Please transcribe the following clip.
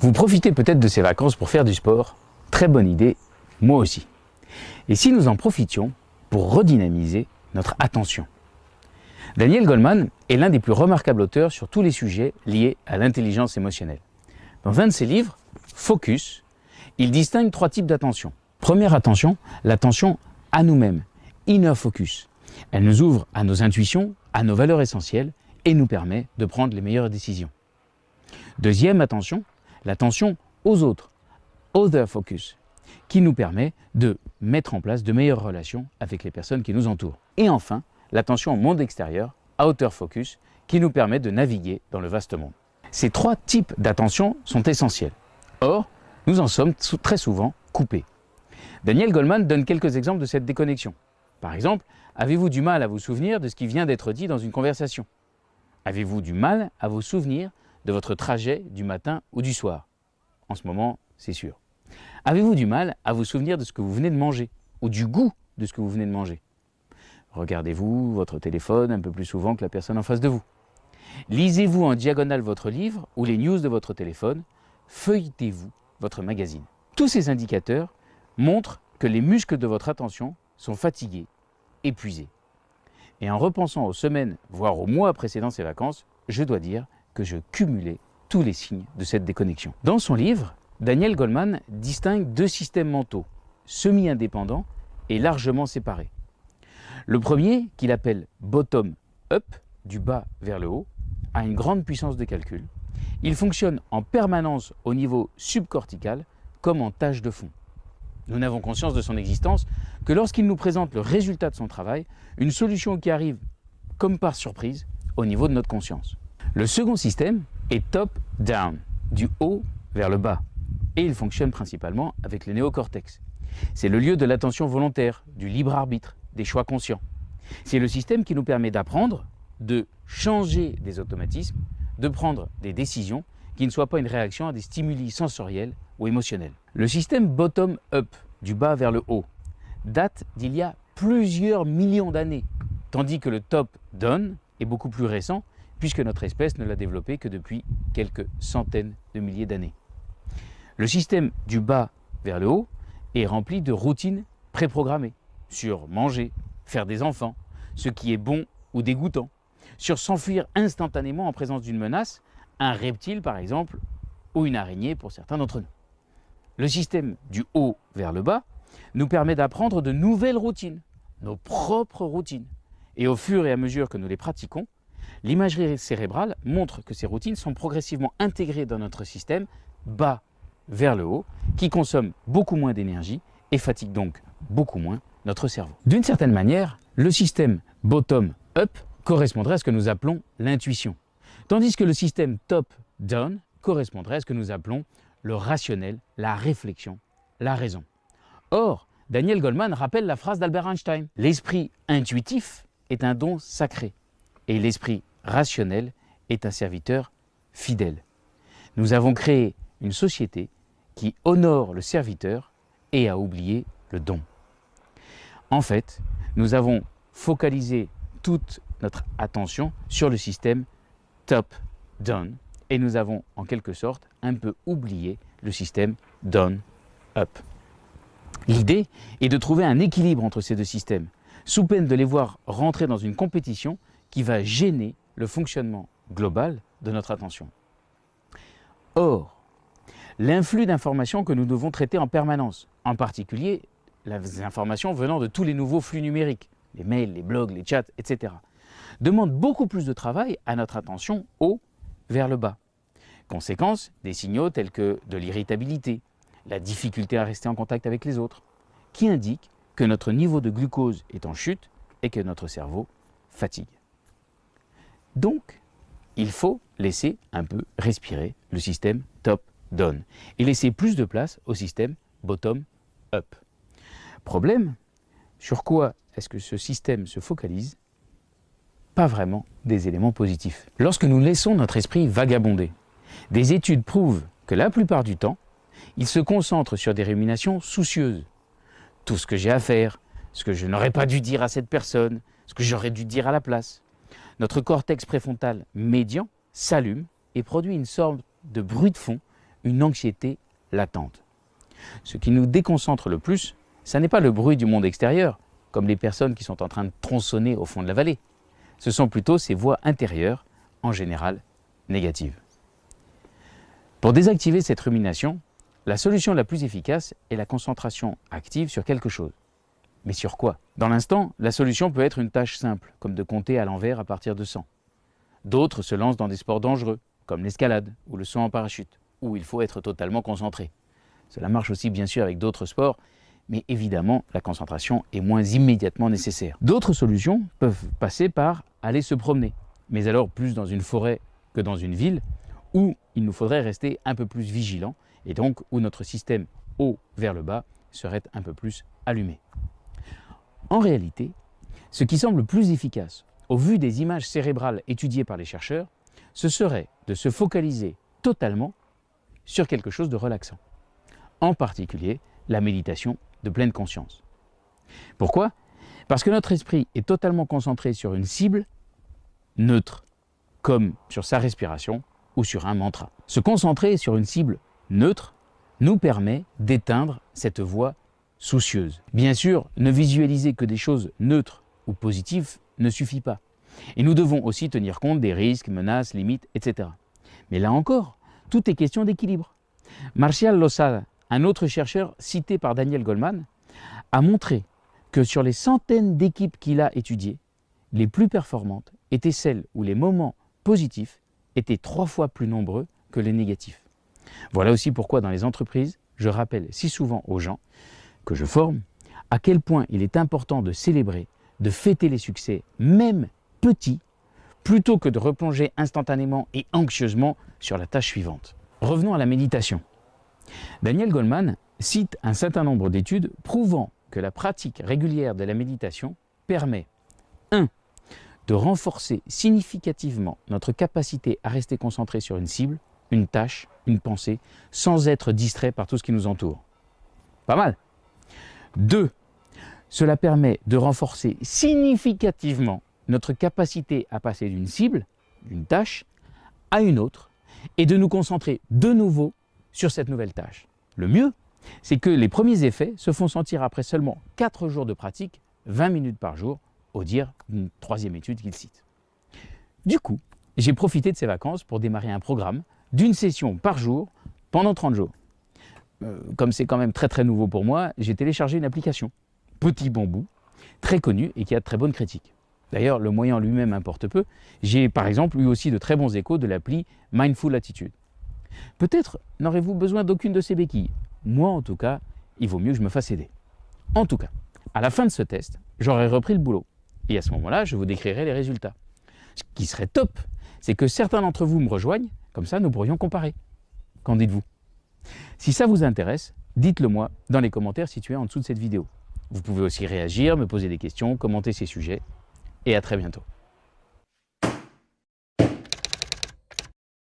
Vous profitez peut-être de ces vacances pour faire du sport. Très bonne idée, moi aussi. Et si nous en profitions pour redynamiser notre attention? Daniel Goleman est l'un des plus remarquables auteurs sur tous les sujets liés à l'intelligence émotionnelle. Dans un de ses livres, Focus, il distingue trois types d'attention. Première attention, l'attention à nous-mêmes, inner focus. Elle nous ouvre à nos intuitions, à nos valeurs essentielles et nous permet de prendre les meilleures décisions. Deuxième attention, l'attention aux autres, other focus, qui nous permet de mettre en place de meilleures relations avec les personnes qui nous entourent. Et enfin, l'attention au monde extérieur, outer focus, qui nous permet de naviguer dans le vaste monde. Ces trois types d'attention sont essentiels. Or, nous en sommes très souvent coupés. Daniel Goldman donne quelques exemples de cette déconnexion. Par exemple, avez-vous du mal à vous souvenir de ce qui vient d'être dit dans une conversation? Avez-vous du mal à vous souvenir de votre trajet du matin ou du soir En ce moment, c'est sûr. Avez-vous du mal à vous souvenir de ce que vous venez de manger ou du goût de ce que vous venez de manger? Regardez-vous votre téléphone un peu plus souvent que la personne en face de vous. Lisez-vous en diagonale votre livre ou les news de votre téléphone. Feuilletez-vous votre magazine. Tous ces indicateurs montrent que les muscles de votre attention sont fatigués, épuisés. Et en repensant aux semaines, voire aux mois précédant ces vacances, je dois dire que je cumulais tous les signes de cette déconnexion. Dans son livre, Daniel Goleman distingue deux systèmes mentaux, semi-indépendants et largement séparés. Le premier, qu'il appelle bottom-up, du bas vers le haut, a une grande puissance de calcul. Il fonctionne en permanence au niveau subcortical comme en tâche de fond. Nous n'avons conscience de son existence que lorsqu'il nous présente le résultat de son travail, une solution qui arrive comme par surprise au niveau de notre conscience. Le second système est top-down, du haut vers le bas, et il fonctionne principalement avec le néocortex. C'est le lieu de l'attention volontaire, du libre arbitre, des choix conscients. C'est le système qui nous permet d'apprendre, de changer des automatismes, de prendre des décisions qui ne soient pas une réaction à des stimuli sensoriels ou émotionnels. Le système bottom-up, du bas vers le haut, date d'il y a plusieurs millions d'années, tandis que le top-down est beaucoup plus récent, puisque notre espèce ne l'a développé que depuis quelques centaines de milliers d'années. Le système du bas vers le haut est rempli de routines préprogrammées sur manger, faire des enfants, ce qui est bon ou dégoûtant, sur s'enfuir instantanément en présence d'une menace, un reptile par exemple, ou une araignée pour certains d'entre nous. Le système du haut vers le bas nous permet d'apprendre de nouvelles routines, nos propres routines. Et au fur et à mesure que nous les pratiquons, l'imagerie cérébrale montre que ces routines sont progressivement intégrées dans notre système bas vers le haut, qui consomme beaucoup moins d'énergie et fatigue donc beaucoup moins notre cerveau. D'une certaine manière, le système bottom-up correspondrait à ce que nous appelons l'intuition, tandis que le système top-down correspondrait à ce que nous appelons le rationnel, la réflexion, la raison. Or, Daniel Goldman rappelle la phrase d'Albert Einstein. L'esprit intuitif est un don sacré et l'esprit rationnel est un serviteur fidèle. Nous avons créé une société qui honore le serviteur et a oublié le don. En fait, nous avons focalisé toute notre attention sur le système top-down et nous avons en quelque sorte un peu oublié le système down-up. L'idée est de trouver un équilibre entre ces deux systèmes, sous peine de les voir rentrer dans une compétition qui va gêner le fonctionnement global de notre attention. Or, l'influx d'informations que nous devons traiter en permanence, en particulier les informations venant de tous les nouveaux flux numériques, les mails, les blogs, les chats, etc., demande beaucoup plus de travail à notre attention haut vers le bas. Conséquence, des signaux tels que de l'irritabilité, la difficulté à rester en contact avec les autres, qui indiquent que notre niveau de glucose est en chute et que notre cerveau fatigue. Donc, il faut laisser un peu respirer le système top-down et laisser plus de place au système bottom-up. Problème, sur quoi est-ce que ce système se focalise? Pas vraiment des éléments positifs. Lorsque nous laissons notre esprit vagabonder, des études prouvent que la plupart du temps, il se concentre sur des ruminations soucieuses. Tout ce que j'ai à faire, ce que je n'aurais pas dû dire à cette personne, ce que j'aurais dû dire à la place. Notre cortex préfrontal médian s'allume et produit une sorte de bruit de fond une anxiété latente. Ce qui nous déconcentre le plus, ce n'est pas le bruit du monde extérieur, comme les personnes qui sont en train de tronçonner au fond de la vallée. Ce sont plutôt ces voix intérieures, en général négatives. Pour désactiver cette rumination, la solution la plus efficace est la concentration active sur quelque chose. Mais sur quoi? Dans l'instant, la solution peut être une tâche simple, comme de compter à l'envers à partir de 100. D'autres se lancent dans des sports dangereux, comme l'escalade ou le saut en parachute, où il faut être totalement concentré. Cela marche aussi bien sûr avec d'autres sports, mais évidemment la concentration est moins immédiatement nécessaire. D'autres solutions peuvent passer par aller se promener, mais alors plus dans une forêt que dans une ville, où il nous faudrait rester un peu plus vigilant, et donc où notre système haut vers le bas serait un peu plus allumé. En réalité, ce qui semble plus efficace, au vu des images cérébrales étudiées par les chercheurs, ce serait de se focaliser totalement sur quelque chose de relaxant. En particulier, la méditation de pleine conscience. Pourquoi? Parce que notre esprit est totalement concentré sur une cible neutre, comme sur sa respiration ou sur un mantra. Se concentrer sur une cible neutre nous permet d'éteindre cette voix soucieuse. Bien sûr, ne visualiser que des choses neutres ou positives ne suffit pas. Et nous devons aussi tenir compte des risques, menaces, limites, etc. Mais là encore, tout est question d'équilibre. Martial Losada, un autre chercheur cité par Daniel Goldman, a montré que sur les centaines d'équipes qu'il a étudiées, les plus performantes étaient celles où les moments positifs étaient trois fois plus nombreux que les négatifs. Voilà aussi pourquoi dans les entreprises, je rappelle si souvent aux gens que je forme à quel point il est important de célébrer, de fêter les succès, même petits, plutôt que de replonger instantanément et anxieusement sur la tâche suivante. Revenons à la méditation. Daniel Goldman cite un certain nombre d'études prouvant que la pratique régulière de la méditation permet 1. de renforcer significativement notre capacité à rester concentré sur une cible, une tâche, une pensée, sans être distrait par tout ce qui nous entoure. Pas mal 2. Cela permet de renforcer significativement notre capacité à passer d'une cible, d'une tâche, à une autre, et de nous concentrer de nouveau sur cette nouvelle tâche. Le mieux, c'est que les premiers effets se font sentir après seulement 4 jours de pratique, 20 minutes par jour, au dire d'une troisième étude qu'il cite. Du coup, j'ai profité de ces vacances pour démarrer un programme d'une session par jour pendant 30 jours. Euh, comme c'est quand même très très nouveau pour moi, j'ai téléchargé une application, Petit Bambou, très connue et qui a de très bonnes critiques. D'ailleurs, le moyen lui-même importe peu. J'ai par exemple eu aussi de très bons échos de l'appli Mindful Attitude. Peut-être n'aurez-vous besoin d'aucune de ces béquilles. Moi, en tout cas, il vaut mieux que je me fasse aider. En tout cas, à la fin de ce test, j'aurai repris le boulot. Et à ce moment-là, je vous décrirai les résultats. Ce qui serait top, c'est que certains d'entre vous me rejoignent, comme ça nous pourrions comparer. Qu'en dites-vous? Si ça vous intéresse, dites-le moi dans les commentaires situés en dessous de cette vidéo. Vous pouvez aussi réagir, me poser des questions, commenter ces sujets, et à très bientôt.